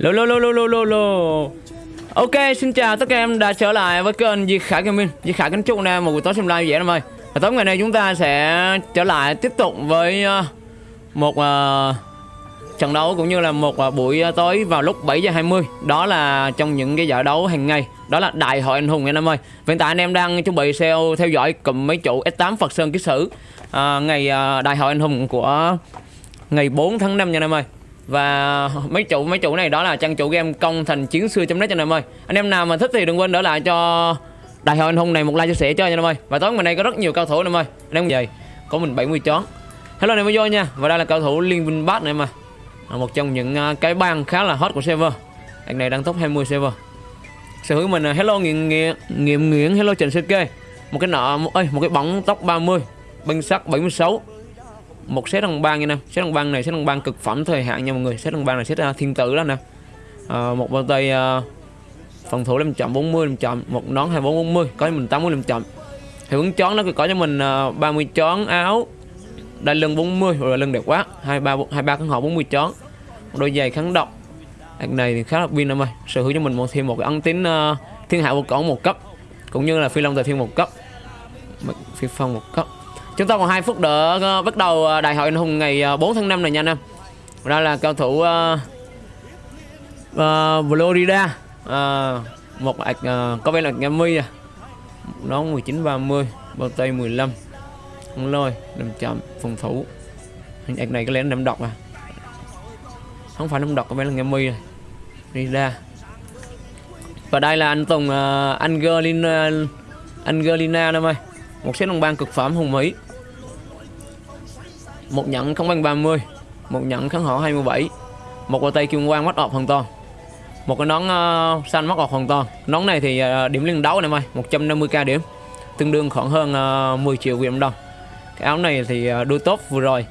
Lô lô lô lô lô lô lô. Ok, xin chào tất cả em đã trở lại với kênh Di Khải Gaming. Di Khải kính chúc anh em một buổi tối xem live dễ em ơi. Và tối ngày nay chúng ta sẽ trở lại tiếp tục với ờ, một uh, trận đấu cũng như là một uh, buổi tối vào lúc 7 giờ 20 Đó là trong những cái giải đấu hàng ngày. Đó là Đại hội Anh Hùng anh em ơi. Hiện tại anh em đang chuẩn bị SEO theo dõi cụm mấy chủ S8 Phật Sơn Ký Sử uh, Ngày uh, Đại hội Anh Hùng của ngày 4 tháng 5 nha anh em ơi và mấy chủ mấy chủ này đó là trang chủ game công thành chiến xưa net cho anh em ơi. Anh em nào mà thích thì đừng quên đỡ lại cho đại hội anh hùng này một like chia sẻ cho anh em ơi. Và tối ngày nay có rất nhiều cao thủ anh em ơi. Anh em về có mình 70 chón hello anh em vô nha. Và đây là cao thủ liên minh bát này mà một trong những à, cái bang khá là hot của server. Anh này đang top 20 server. Sở hữu mình là hello nghiện nghiện nghiện nghiện hello trần ck một cái nợ một, ơi, một cái bóng tóc 30 binh sắc 76 một set đồng băng nha nè. Set đồng băng này set đồng băng cực phẩm thời hạn nha mọi người. Set đồng băng này set uh, thiên tử đó nè. À, một bao tay uh, phòng thủ làm chậm 40 làm chậm. Một nón 2440 có cho mình 80 500 hiệu ứng chón nó có cho mình à, uh, 30 chón áo đai lưng 40 rồi lưng đẹp quá. 23 23 kháng họ 40 chón. Một đôi giày kháng độc. Đợt này thì khá là pin em ơi. Sở hữu cho mình một thêm một cái ấn tín uh, thiên hạ vô cổ một cấp cũng như là phi long tài thiên một cấp. Phi phong một cấp. Chúng ta còn 2 phút nữa ờ, bắt đầu ờ, đại hội anh hùng ngày ờ, 4 tháng 5 này nha anh em. Ra là cao thủ uh, uh, Florida uh, một uh, có vẻ là Gami à. Nó 19 30, bao tay 15. Không lôi, làm chậm phòng thủ. Hình này có lẽ nằm độc à. Không phải nằm độc có vẻ là Gami à. rồi. Đi ra. Và đây là anh Tùng uh, Angelina Angelina em ơi. Một set đồng bang cực phẩm hùng Mỹ một nhận không bằng 30 một nhận kháng hỏa 27 một quả tay kim quang mắt ọp hoàn toàn một cái nón uh, xanh mắt ọp hoàn toàn. Nón này thì uh, điểm liên đấu này mày 150k điểm tương đương khoảng hơn ờ, uh, 10 triệu Việt đồng. Cái áo này thì uh, đôi tốt vừa rồi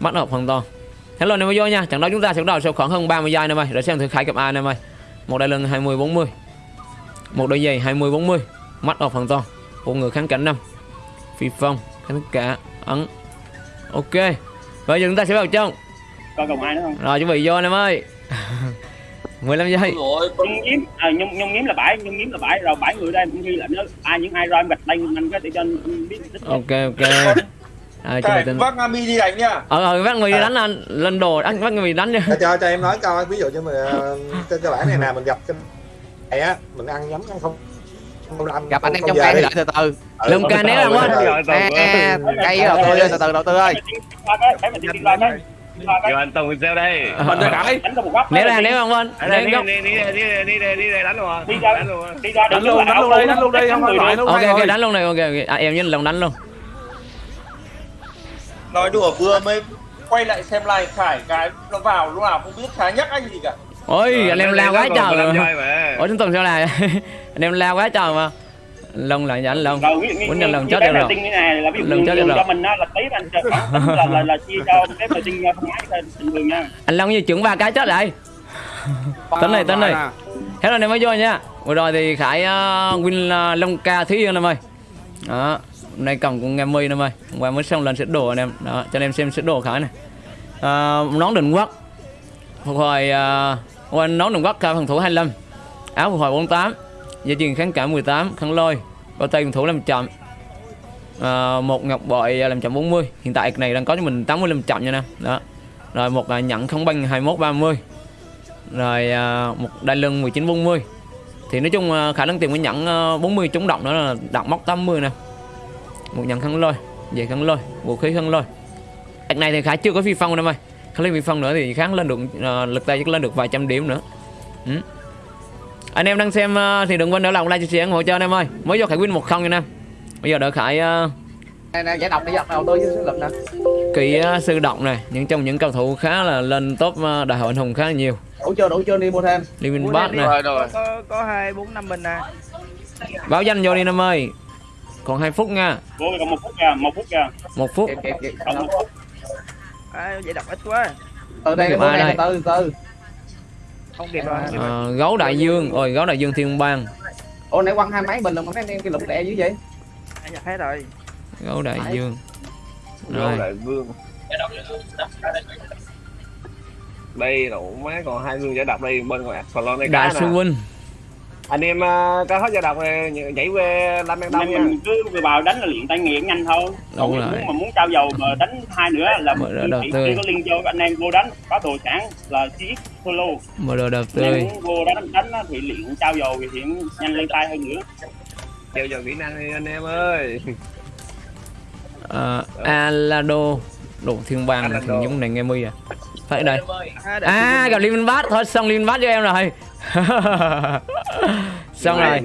mắt ọp hoàn toàn. Hello này vô nha trận đấu chúng ta sẽ bắt đầu sau khoảng hơn 30 giây này mày để xem thử khai cặp A này mày một đai lưng 20 40 một đôi giày 20 40 mắt ọp hoàn toàn. Một người kháng cảnh năm phi phong kháng cả ấn ok. Bây giờ chúng ta sẽ vào trong. Còn còn ai nữa không? Rồi chuẩn bị vô anh em ơi. 15 giây. Nhung nhiếm à, nhung nhung nhiếm là bảy nhung nhiếm là bảy. Rồi bảy người đây cũng ghi là nếu ai những ai rồi em gạch tên anh có để cho anh biết ok ok. À, Cái vác Ami đi đánh nha Ờ, ờ vác người đi đánh anh. Lên đồ anh vác người đi đánh nha Cho cho em nói câu ví dụ như mình Trên cơ bản này nè mình gặp cái á mình ăn nhắm ăn không gặp anh em trong cây thì đợi từ từ lùm ca né không anh cây đầu tư từ từ đầu tư ơi Giờ anh Tùng gieo đây. Mình ra đẩy. Né ra né không anh. Đi đi đi đi đi đi đi đánh luôn. Đi ra đánh luôn. Đi ra đánh luôn, đánh luôn đi, đánh luôn đi, không phải phải Ok ok đánh luôn này ok ok. À, em với lòng đánh luôn. Nói đùa vừa mới quay lại xem like Khải cái nó vào lúc nào không biết Khải nhắc anh gì cả. Ôi anh em lao quá trời rồi. Ủa chúng Tùng sao là anh em lao quá trời mà. Lông là anh lông muốn nhận lần chết được rồi. lần chết được rồi. cho mình là tí anh là là là chia cho cái đầu tiên không ái bình thường nha. Anh long như trưởng ba cái chết lại. Tính này tính này. hết rồi em mới vô nha. Vừa rồi thì khải uh, win uh, long ca thúy yên em ơi. Đó hôm nay cầm cũng nghe mi em ơi. Hôm qua mới xong lần xếp đồ anh em. Đó cho anh em xem xếp đồ khải này uh, nón định quốc. Phục hồi uh, nón định quốc ca phòng thủ 25 áo phục hồi 48 gia truyền kháng cả 18 kháng lôi bao tay thủ làm chậm. À, một ngọc bội ờ, làm chậm 40 hiện tại này đang có cho mình 80 làm chậm nha nè. Đó. Rồi một ờ, à, nhận không băng 21 30 rồi à, một đai lưng 19 40 thì nói chung à, khả năng tìm cái nhẫn à, 40 chống động đó là đặt móc 80 nè. Một nhận kháng lôi về kháng lôi vũ khí kháng lôi. Đợt này thì khá chưa có phi phong đâu mày Khá lên phi phong nữa thì kháng lên được à, lực tay chắc lên được vài trăm điểm nữa. Ừ anh em đang xem uh, thì đừng quên đỡ lòng like chia sẻ ủng hộ cho anh em ơi. Mới vô khải win một không nha em bây giờ đỡ khải uh, giải độc đi đầu tôi với lực nè. Kỹ uh, sư độc này. Những trong những cầu thủ khá là lên top đại hội anh hùng khá là nhiều. Đủ chưa đủ chưa đi mua thêm đi win bát này có có hai bốn năm bình nè. Báo danh vô đi em ơi. Còn 2 phút nha. Còn một phút nha một phút nha. Một phút. Kịp kịp kịp à, giải độc ít quá. Từ đây từ từ từ. rồi à, gấu đại dương. Ôi gấu đại dương thiên bang. Ồ nãy quăng hai máy bình rồi mà mấy em cái lục đè dữ vậy? Anh nhặt hết rồi? Gấu đại dương. Rồi. đại vương đây đủ má còn hai người giải độc đây bên ngoài phần lon đây đại cá sư huynh anh em uh, cá hết giải độc nhảy đang đông Nên nha. mình cứ vào đánh là luyện tay nghề nhanh thôi. Đúng Còn rồi. muốn mà muốn trao dầu mà đánh hai nữa là Mở đầu chỉ tư. có liên vô anh em vô đánh. Có đồ sẵn là chiếc solo mở đồ đầu anh em tươi muốn vô đánh đánh á thì luyện trao dầu thì hiện nhanh lên tay hơn nữa. Treo giờ kỹ năng đi anh em ơi. Uh, alado đồ thiên bang này thằng giống này nghe mi à. Phải đây. À, gặp liên minh bát thôi xong liên minh bát cho em rồi. Xong rồi.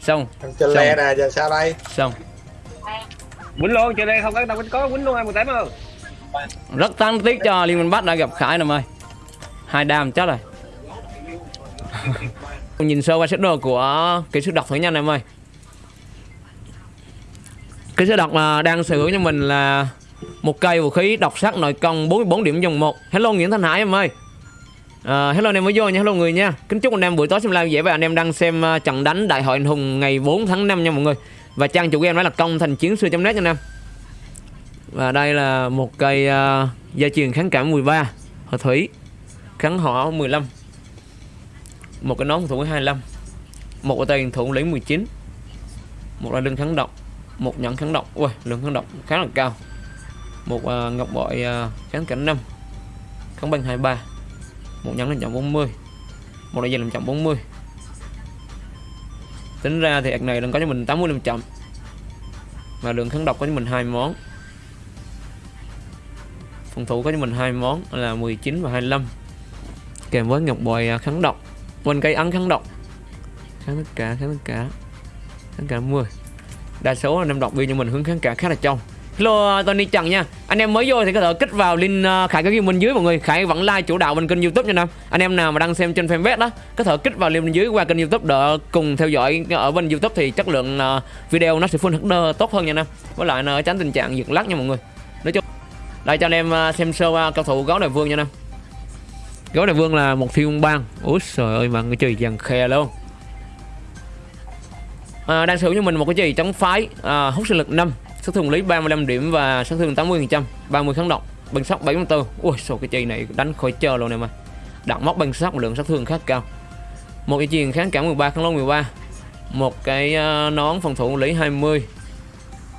xong. Trên le nè giờ sao đây? Xong. Quýnh luôn trên đây không có đâu có quýnh luôn em một tám không rất đáng tiếc cho liên minh bát đã gặp khải em ơi. Hai đam chết rồi. Nhìn sơ qua set đồ của kỹ sư độc thử nhanh em ơi. Kỹ sư độc mà đang sở hữu cho mình là một cây vũ khí độc sắc nội công 44 điểm dòng 1 hello nguyễn thanh hải em ơi. À, hello anh em mới vô nha, hello người nha. Kính chúc anh em buổi tối xem live dễ và anh em đang xem ờ, trận đánh Đại hội anh hùng ngày 4 tháng 5 nha mọi người. Và trang chủ của em đó là công thành chiến sư net nha anh em. Và đây là một cây uh, gia truyền kháng cảm 13 Hỏa thủy. Kháng họ 15 Một cái nón thủ 25 Một cái tay thủ lĩnh 19 Một là lưng kháng độc Một nhẫn kháng độc. Ui, lượng kháng độc khá là cao. Một uh, ngọc bội uh, kháng cảnh 5 Kháng băng 23 một nhắn lên trọng 40 một đại diện làm trọng 40 tính ra thì ạc này đang có cho mình 80 làm trọng và lượng kháng độc có cho mình hai món. Phòng thủ có cho mình hai món là 19 và 25 kèm với ngọc bội uh, kháng độc. Quên cây ăn kháng độc. Kháng tất cả kháng tất cả kháng cả 10 đa số là năm độc viên cho mình hướng kháng cả khá là trong. Hello uh, Tony Trần nha. Anh em mới vô thì có thể kích vào link uh, Khải có ghi bên dưới mọi người. Khải vẫn like chủ đạo bên kênh youtube nha Nam Anh em nào mà đang xem trên fanpage đó Có thể kích vào link bên dưới qua kênh youtube để cùng theo dõi uh, ở bên youtube thì chất lượng video nó sẽ full HD tốt hơn nha Nam Với lại nó tránh tình trạng giật lắc nha mọi người. Nói chung Đây cho anh em xem sơ qua cao thủ gấu đại vương nha Nam Gấu đại vương là một thiên bang. Úi trời ơi mà người chơi dàn khe luôn. À, đang sử dụng cho mình một cái gì chống phái à, hút sinh lực 5 sát thương lý 35 điểm và sát thương 80% 30 kháng độc bằng sóc 74 ui sao cái chì này đánh khỏi chờ luôn em ơi. Đạn móc bằng sóc lượng sát thương khá cao. Một cái chiền kháng cảm 13 kháng lông 13 một cái ờ, nón phòng thủ lý 20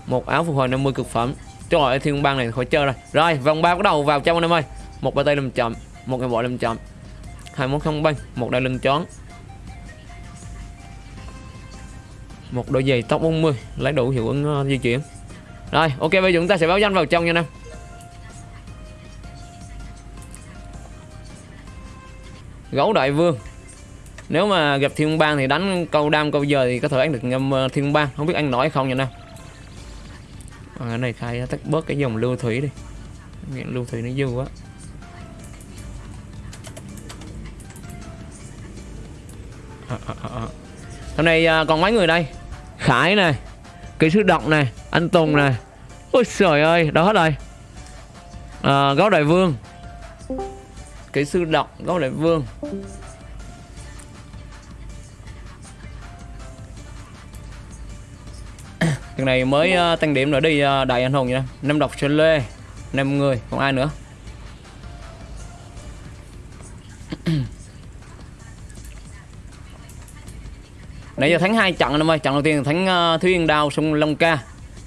một áo phục hồi 50 cực phẩm. Trời ơi thiên bang này khỏi chơi rồi. Rồi vòng ba bắt đầu vào trong anh em ơi. Một bài tay làm chậm một cái bộ làm chậm. hai món không băng một đai lưng chón một đôi giày tóc 40 lấy đủ hiệu ứng uh, di chuyển rồi ok bây giờ chúng ta sẽ báo danh vào trong nha nam gấu đại vương. Nếu mà gặp thiên bang thì đánh câu đam câu giờ thì có thể ăn được ngâm thiên bang. Không biết anh nổi không nha nam à, ờ, cái này khai tắt bớt cái dòng lưu thủy đi. Miệng lưu thủy nó dư quá. À, à, à, à. hôm nay à, còn mấy người đây? Khải này kỹ sư độc này anh tùng này ôi trời ơi đó hết rồi à, gấu đại vương. Kỹ sư độc gấu đại vương. Thằng này mới uh, tăng điểm nữa đi uh, đại anh hùng nha năm độc trên lê năm người còn ai nữa. Nãy giờ thắng hai trận anh em ơi trận đầu tiên là thắng uh, thúy yên đao sông long ca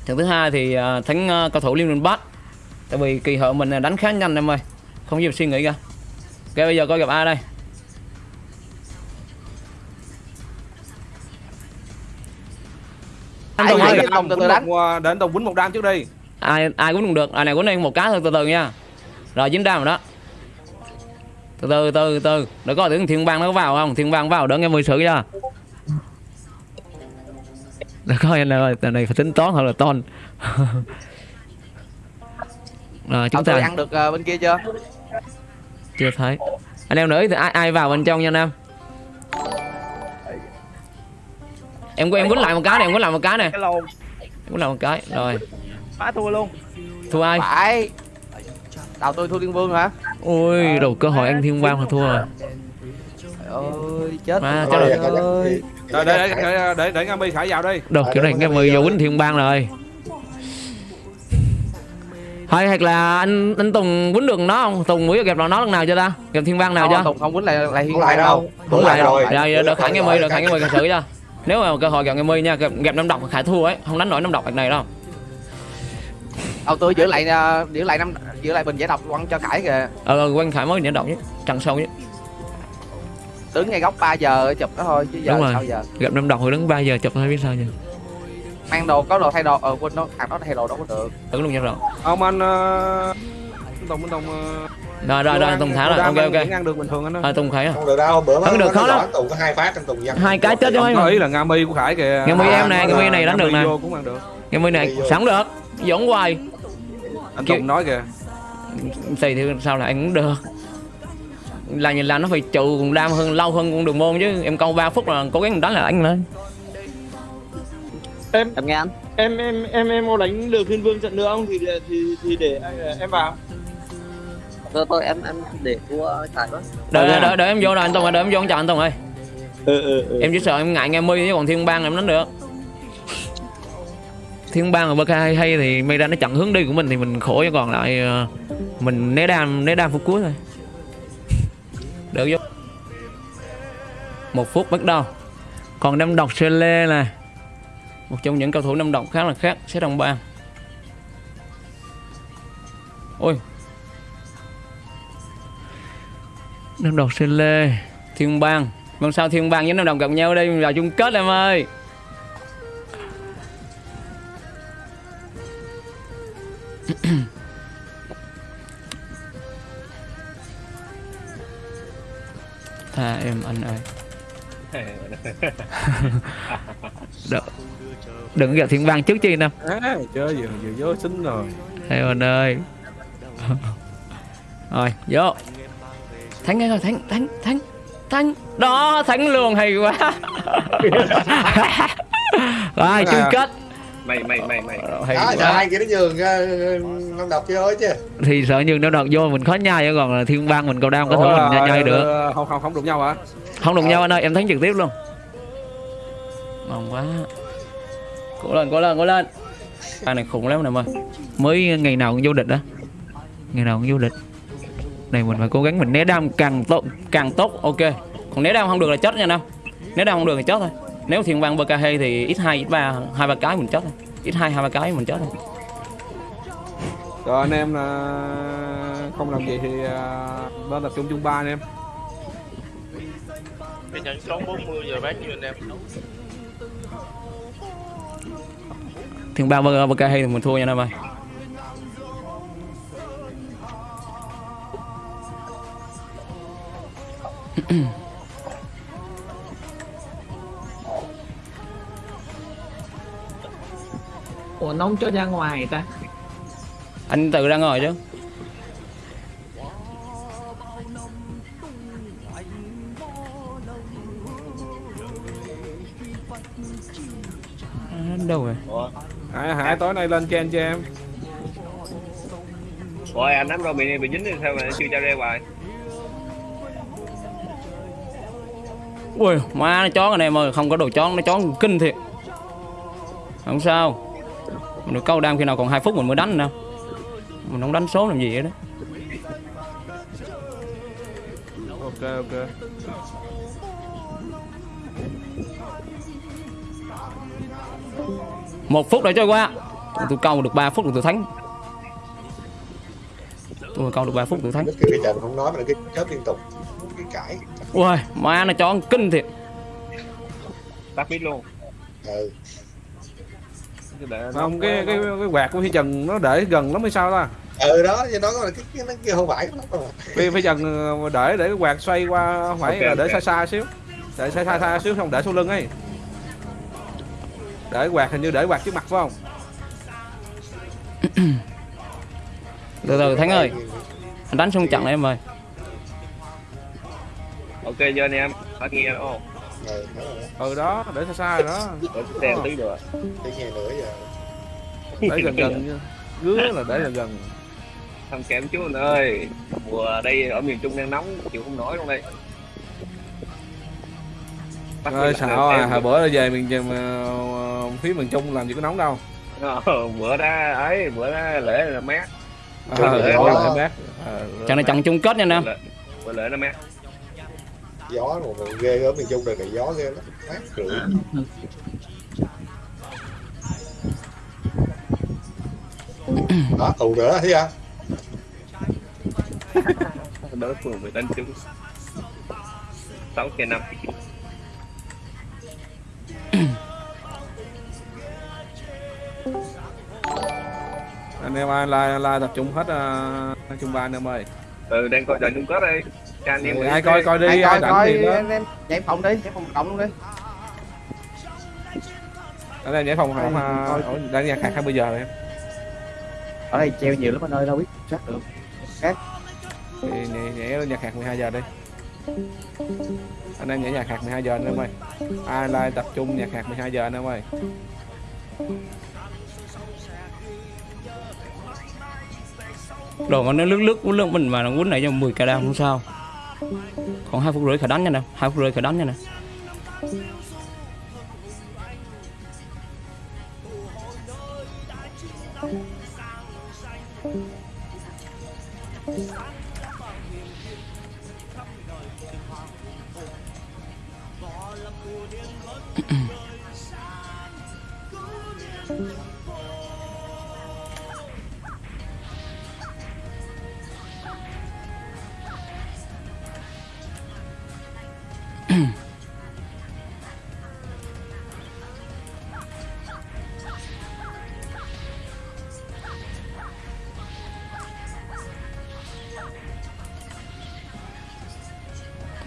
trận thứ hai thì uh, thắng uh, cầu thủ liên minh bát tại vì kỳ hợ mình đánh khá nhanh em ơi. Không nhiều suy nghĩ ra ok bây giờ coi gặp ai đây? Anh Tùng ơi. Ai Tùng từ từ đánh. Để anh Tùng quýnh một đam trước đi. Ai ai cũng được. Ai này cũng nên một cái thôi từ từ nha. Rồi dính đam rồi đó. Từ từ từ từ. Để coi tưởng thiên bang nó có vào không? Thiên bang vào đỡ nghe mười sự chưa để coi anh ơi tờ này phải tính toán hoặc là ton rồi chúng ta. ăn được ờ, bên kia chưa? chưa thấy. Anh em nữa thì ai ai vào bên trong nha nam em. Em quýnh lại một cái này em quýnh lại một cái này. Em quýnh lại một cái rồi. Phá thua luôn. Thua ai? Phải. Đầu tôi thua Liên Vương hả? ui đầu cơ hội ăn thiên bang mà thua rồi Trời ơi, chết rồi. là- ơi. Để để để để, để, để Nga Mi khải vào đi. Đồ kiểu này nghe mười giờ quýnh thiên bang rồi. Hay hoặc là anh anh Tùng quýnh được nó không? Tùng mới gặp nó lần nào chưa ta? Gặp thiên bang nào chưa? Tùng không quýnh lại lại không lại đâu. Bữa lại rồi. Rồi đợi khải nghe mi đợi khải nghe mi xử cho nếu mà cơ hội gặp nghe mi nha gặp, gặp năm độc khải thua ấy không đánh nổi năm độc này đâu. Đâu tôi giữ lại à, giữ lại năm giữ lại bình giải độc quăng cho Khải kìa. ờ quanh khải mới nhẫn độc nhất trăng sâu nhất Đứng ngay góc 3 giờ chụp nó thôi chứ giờ Đúng rồi. sao giờ. gặp năm độc rồi đứng 3 giờ chụp thôi biết sao giờ? Mang đồ có đồ thay đồ ờ quên nó thằng đó thay đồ đâu có được. tưởng luôn nha rồi ông anh uh, Tùng anh Tùng uh, rồi rồi rồi Tùng thả rồi. Ok ok. ăn được bình thường anh ơi. À, Tùng khải không được đâu bữa Không được, khó lắm. tùng có hai phát trong tùng dân hai cái chết mà ý là nga mi của khải kìa. Nga mi em nè, À, Nga mi này đánh Nga được nè. vô cũng ăn được. Nghe mi này sẵn được. Dỗn hoài. Anh Tùng nói kìa. Thì thì sao là anh cũng được là nhìn là nó phải trụ cùng đam hơn lâu hơn con đường môn chứ. Em câu 3 phút là cố gắng đánh là anh lên em Em nghe anh. em em em em có đánh được thiên vương trận nữa không? Thì thì thì để em vào. Thôi thôi em em để thua Khải quá. đợi đợi, đợi em vô rồi anh Tùng ơi, đợi em vô anh chào anh Tùng ơi. Ừ ừ ừ. Em chỉ sợ em ngại nghe mi chứ còn thiên bang em đánh được. Thiên bang ở bk hay, hay thì mây ra nó chặn hướng đi của mình thì mình khổ chứ còn lại ờ, mình né đam né đam phút cuối thôi được vô. Một phút bắt đầu. Còn năm độc sê lê một trong những cầu thủ năm độc khá là khác sẽ đồng bàn ôi. Năm độc sê lê. Thiên bang. Mong sao thiên bang với năm đồng gặp nhau đây? Vào chung kết em ơi. tha em anh ơi. Đừng, đừng gặp thiên bang trước chi nè à, chơi giờ giờ vô xinh rồi. Em anh ơi. Rồi vô. Thắng ngay rồi thắng thắng thắng thắng. Đó thắng luôn hay quá. Rồi chung kết mày mày mày mày. Hay đó giờ hai kia nó nhường ờ, năm độc chơi chứ. Thì sợ nhường nó đợt vô mình khó nhai chứ còn là thiên bang mình cầu đam có thể mình nhai, nhai được. ờ, không không không đụng nhau hả? Không đụng nhau anh ơi em thắng trực tiếp luôn. Ngon quá. Cố lên cố lên cố lên. Anh này khủng lắm nè ơi mới ngày nào cũng vô địch đó ngày nào cũng vô địch. Này mình phải cố gắng mình né đam càng tốt càng tốt ok. Còn né đam không được là chết nha nam né đam không được thì chết thôi nếu thiên bang bk thì ít hai ít ba hai ba cái mình chết thôi. Ít hai hai ba cái mình chết thôi. Rồi anh em là không làm gì thì à, lên tập trung chung ba anh em. Cái nhận số 40 giờ bán như anh em. Thiên bang bk thì mình thua nha nam ơi ủa nó không cho ra ngoài ta. Anh tự ra ngồi chứ. À, đâu rồi? Hải, Hải tối nay lên chen cho em. Rồi anh nắm rồi bị bị dính thì sao mà chưa cho ra hoài? Ui má nó chó anh em ơi không có đồ chó nó chó kinh thiệt. Không sao được câu đam khi nào còn 2 phút mình mới đánh nè mình không đánh số làm gì vậy đó ok ok. Một phút đã trôi qua. Tôi câu được 3 phút rồi tôi thắng. Tôi câu được 3 phút tôi thắng. Cái trận không nói mà là cái chớp liên tục. Cái cãi. Ui má nó chó kinh thiệt. Tắt mic luôn. Ừ. Để không cái cái cái quạt của phi trần nó để gần lắm hay sao ta? Ừ đó cho nó là cái cái nó kia không phải phi phi trần ờ, để để cái quạt xoay qua phải Ok, là để ok. xa xa xíu. Để xa xa xa xíu không để sau lưng ấy. Để quạt hình như để quạt trước mặt phải không? Từ từ thắng ơi. Anh đánh xong trận này em ơi. Ok giờ anh em phát nghe ô ừ, ừ đó để xa xa rồi đó. Để xem tí được tí nghe nữa giờ. Để gần gần gứa là để gần gần. Thăm kém chú anh ơi mùa đây ở miền trung đang nóng chịu không nổi luôn đây. Bắt ơi xạo à hồi bữa về miền ờ, phía miền trung làm gì có nóng đâu. Ờ, bữa đó ấy bữa đó lễ là mát. Ờ, đó. lại bác Ờ, trận này trận chung kết nha anh em. Vừa lệ nó mẹ gió mà ghê ở miền trung đời này gió ghê lắm. Mát rượi. Đó tù nữa thấy chưa Đỡ phường với đánh trúng. 6 trên 5 anh em ai la la tập trung hết uh, trung ba anh em ơi. Ừ đang coi trận chung kết đây Anh em Ừ, ai coi coi đi ai ai coi coi thì đó. anh em nhảy phòng đi nhảy phòng cộng luôn đi anh em nhảy phòng không à, coi. đang nhà khác hai bây giờ rồi em. Ở đây treo nhiều lắm anh ơi đâu biết sát được. Thì nhảy, nhảy nhà khác 12 giờ đi. Anh em nhảy nhà khác 12 giờ anh em ơi. Ai like tập trung nhà khác 12 giờ anh em ơi. Đồ mà nó lướt lướt quýnh lướt mình mà nó quýnh này cho 10 k đam không sao còn hai phút rưỡi khởi đánh nha nè, hai phút rưỡi khởi đánh nha nè.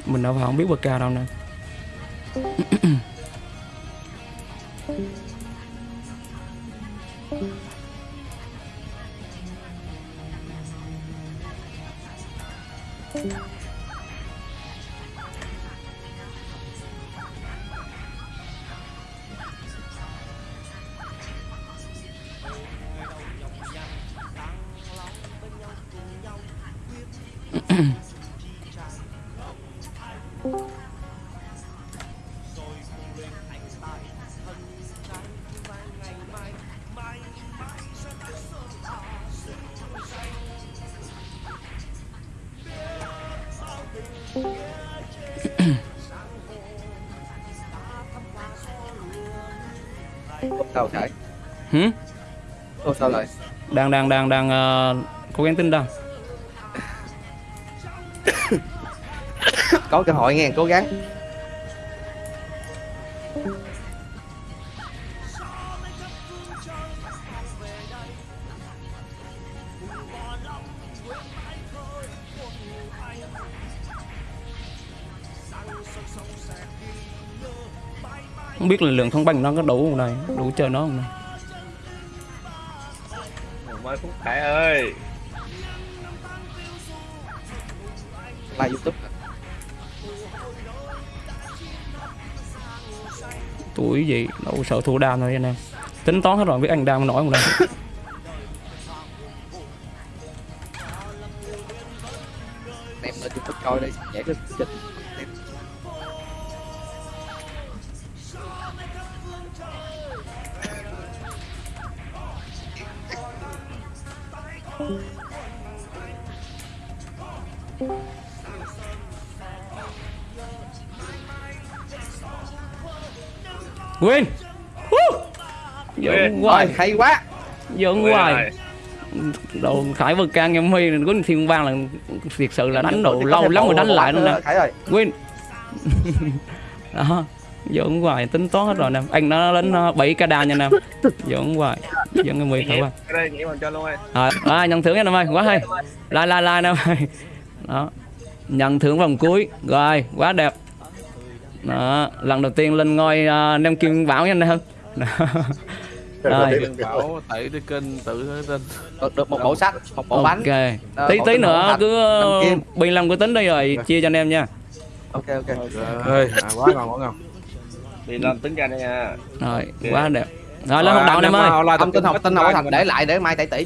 Mình đâu vào không biết bậc cao đâu nè. sao sao lại? Đang đang đang đang ờ, cố gắng tin đâu? Có cơ hội nghe cố gắng. Không biết là lượng thông banh nó có đủ không đây đủ chơi nó không đây Khải ơi. Like youtube. Tuổi gì? Đâu sợ thua đam thôi anh em. Tính toán hết rồi biết anh đam nổi không đây? Em lên youtube coi đây nhảy được win Win. hoài. Hay quá. Ui, hoài. đồ khải vượt can em huy có thiên vang là thiệt sự là đánh độ lâu lắm rồi đánh lại luôn nè. Win đó. Giỡn hoài tính toán hết rồi nè. Anh nó đến ờ, 7 k đa nha nè. Giỡn hoài. Giỡn em huy thử ơi. Rồi à, nhận thưởng nha em ơi quá hay. Like like like em ơi đó. Nhận thưởng vòng cuối. Rồi quá đẹp đó lần đầu tiên lên ngôi uh, nem kim bảo nha anh em Đó. Rồi. bảo tẩy đi kênh tự tin được, được một bộ sách một bộ bánh. Ok. Tí tí cái nữa cứ bình làm cái tính đi rồi chia cho anh em nha. Ok ok. Ơi à, quá ngon quá ngon. Đi lên tính ra đây nha. Rồi quá đẹp. Rồi lên hoạt động anh em ơi. thông tin học tin học thành để lại để mai tẩy tỷ